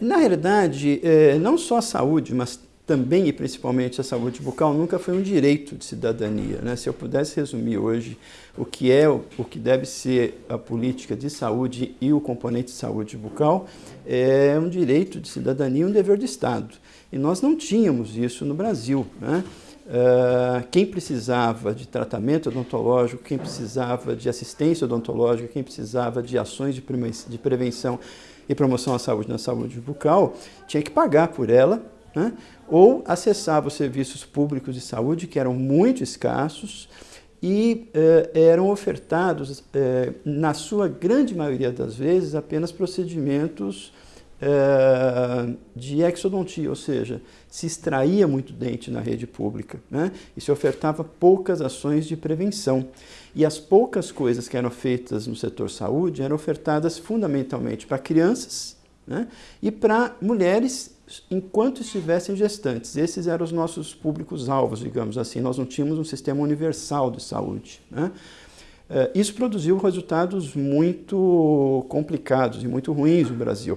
Na realidade, é, não só a saúde, mas também e principalmente a saúde bucal nunca foi um direito de cidadania. Né? Se eu pudesse resumir hoje o que é, o que deve ser a política de saúde e o componente de saúde bucal, é um direito de cidadania um dever do Estado. E nós não tínhamos isso no Brasil. Né? Uh, quem precisava de tratamento odontológico, quem precisava de assistência odontológica, quem precisava de ações de prevenção e promoção à saúde na saúde bucal, tinha que pagar por ela né? ou acessava os serviços públicos de saúde, que eram muito escassos, e eh, eram ofertados, eh, na sua grande maioria das vezes, apenas procedimentos eh, de exodontia, ou seja, se extraía muito dente na rede pública né? e se ofertava poucas ações de prevenção. E as poucas coisas que eram feitas no setor saúde eram ofertadas fundamentalmente para crianças né? e para mulheres enquanto estivessem gestantes. Esses eram os nossos públicos-alvos, digamos assim. Nós não tínhamos um sistema universal de saúde. Né? Eh, isso produziu resultados muito complicados e muito ruins no Brasil.